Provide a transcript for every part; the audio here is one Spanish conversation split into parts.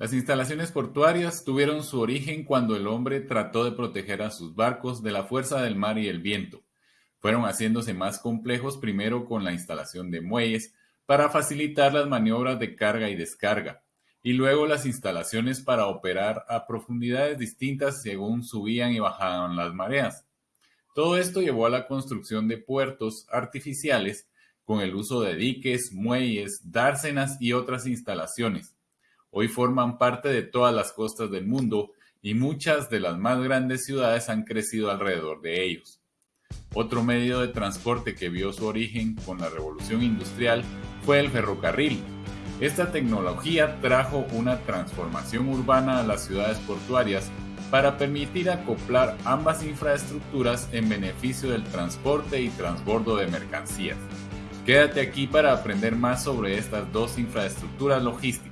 Las instalaciones portuarias tuvieron su origen cuando el hombre trató de proteger a sus barcos de la fuerza del mar y el viento. Fueron haciéndose más complejos primero con la instalación de muelles para facilitar las maniobras de carga y descarga, y luego las instalaciones para operar a profundidades distintas según subían y bajaban las mareas. Todo esto llevó a la construcción de puertos artificiales con el uso de diques, muelles, dársenas y otras instalaciones hoy forman parte de todas las costas del mundo y muchas de las más grandes ciudades han crecido alrededor de ellos. Otro medio de transporte que vio su origen con la revolución industrial fue el ferrocarril. Esta tecnología trajo una transformación urbana a las ciudades portuarias para permitir acoplar ambas infraestructuras en beneficio del transporte y transbordo de mercancías. Quédate aquí para aprender más sobre estas dos infraestructuras logísticas.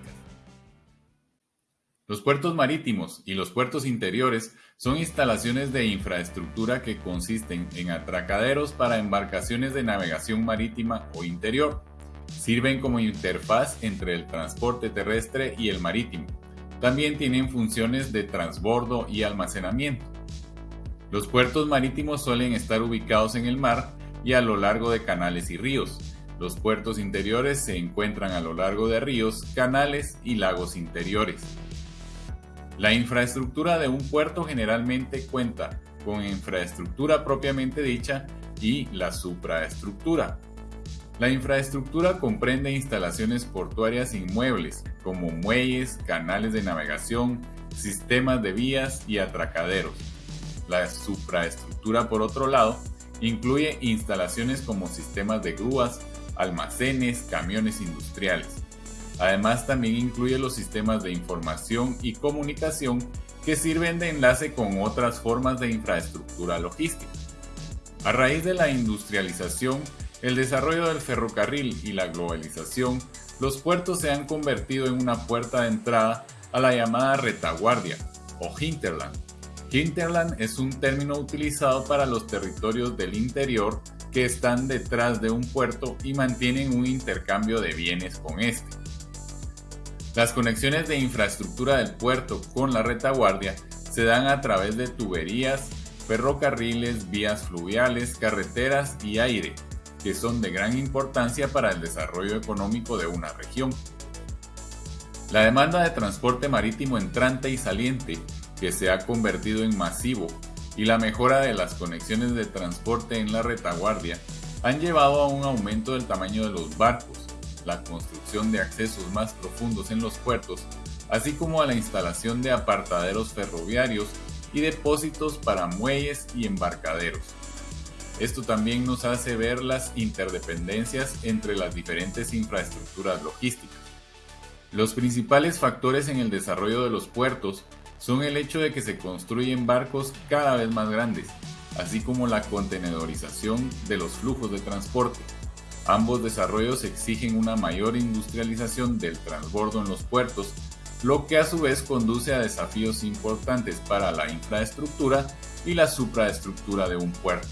Los puertos marítimos y los puertos interiores son instalaciones de infraestructura que consisten en atracaderos para embarcaciones de navegación marítima o interior. Sirven como interfaz entre el transporte terrestre y el marítimo. También tienen funciones de transbordo y almacenamiento. Los puertos marítimos suelen estar ubicados en el mar y a lo largo de canales y ríos. Los puertos interiores se encuentran a lo largo de ríos, canales y lagos interiores. La infraestructura de un puerto generalmente cuenta con infraestructura propiamente dicha y la supraestructura. La infraestructura comprende instalaciones portuarias inmuebles como muelles, canales de navegación, sistemas de vías y atracaderos. La supraestructura, por otro lado, incluye instalaciones como sistemas de grúas, almacenes, camiones industriales. Además también incluye los sistemas de información y comunicación que sirven de enlace con otras formas de infraestructura logística. A raíz de la industrialización, el desarrollo del ferrocarril y la globalización, los puertos se han convertido en una puerta de entrada a la llamada retaguardia o hinterland. Hinterland es un término utilizado para los territorios del interior que están detrás de un puerto y mantienen un intercambio de bienes con este. Las conexiones de infraestructura del puerto con la retaguardia se dan a través de tuberías, ferrocarriles, vías fluviales, carreteras y aire, que son de gran importancia para el desarrollo económico de una región. La demanda de transporte marítimo entrante y saliente, que se ha convertido en masivo, y la mejora de las conexiones de transporte en la retaguardia han llevado a un aumento del tamaño de los barcos, la construcción de accesos más profundos en los puertos, así como a la instalación de apartaderos ferroviarios y depósitos para muelles y embarcaderos. Esto también nos hace ver las interdependencias entre las diferentes infraestructuras logísticas. Los principales factores en el desarrollo de los puertos son el hecho de que se construyen barcos cada vez más grandes, así como la contenedorización de los flujos de transporte, Ambos desarrollos exigen una mayor industrialización del transbordo en los puertos, lo que a su vez conduce a desafíos importantes para la infraestructura y la supraestructura de un puerto.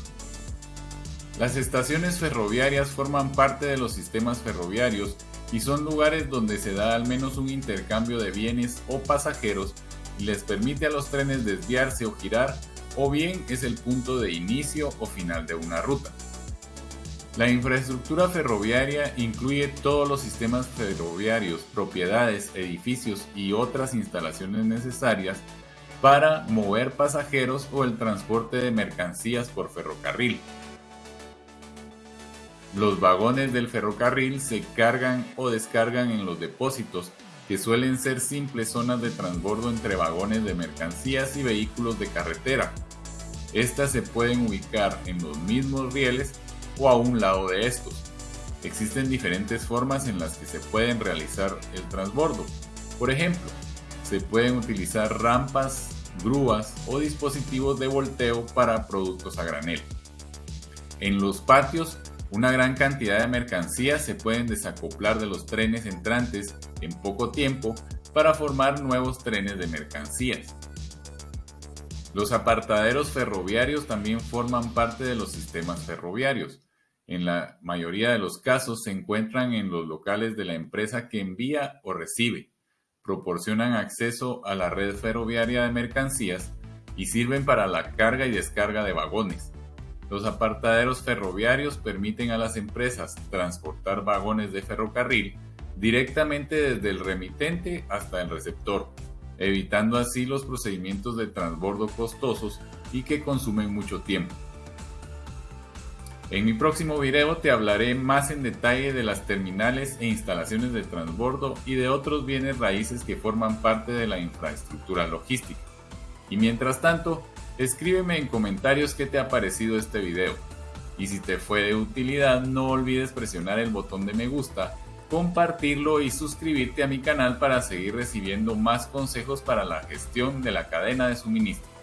Las estaciones ferroviarias forman parte de los sistemas ferroviarios y son lugares donde se da al menos un intercambio de bienes o pasajeros y les permite a los trenes desviarse o girar, o bien es el punto de inicio o final de una ruta. La infraestructura ferroviaria incluye todos los sistemas ferroviarios, propiedades, edificios y otras instalaciones necesarias para mover pasajeros o el transporte de mercancías por ferrocarril. Los vagones del ferrocarril se cargan o descargan en los depósitos, que suelen ser simples zonas de transbordo entre vagones de mercancías y vehículos de carretera. Estas se pueden ubicar en los mismos rieles o a un lado de estos. Existen diferentes formas en las que se pueden realizar el transbordo. Por ejemplo, se pueden utilizar rampas, grúas o dispositivos de volteo para productos a granel. En los patios, una gran cantidad de mercancías se pueden desacoplar de los trenes entrantes en poco tiempo para formar nuevos trenes de mercancías. Los apartaderos ferroviarios también forman parte de los sistemas ferroviarios en la mayoría de los casos se encuentran en los locales de la empresa que envía o recibe, proporcionan acceso a la red ferroviaria de mercancías y sirven para la carga y descarga de vagones. Los apartaderos ferroviarios permiten a las empresas transportar vagones de ferrocarril directamente desde el remitente hasta el receptor, evitando así los procedimientos de transbordo costosos y que consumen mucho tiempo. En mi próximo video te hablaré más en detalle de las terminales e instalaciones de transbordo y de otros bienes raíces que forman parte de la infraestructura logística. Y mientras tanto, escríbeme en comentarios qué te ha parecido este video. Y si te fue de utilidad, no olvides presionar el botón de me gusta, compartirlo y suscribirte a mi canal para seguir recibiendo más consejos para la gestión de la cadena de suministro.